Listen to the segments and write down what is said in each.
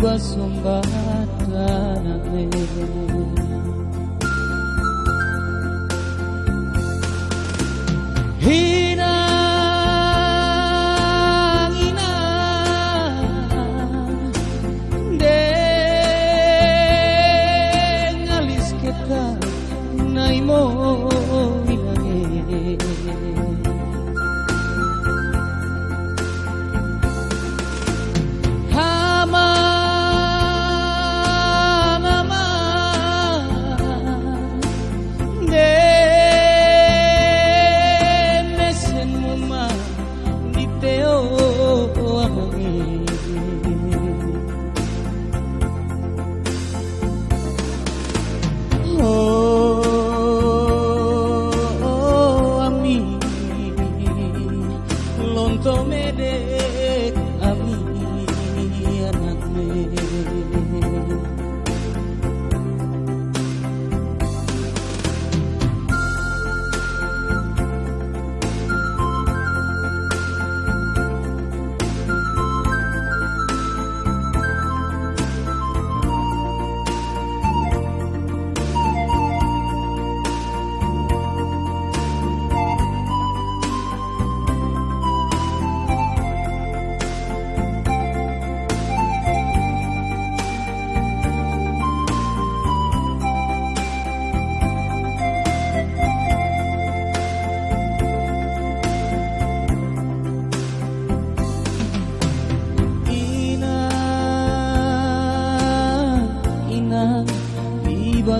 tiba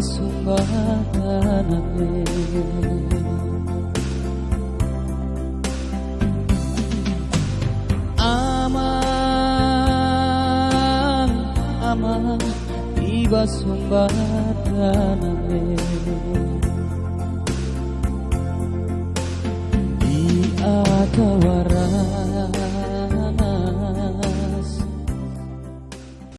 viva sumbataname Aman aman viva sumbataname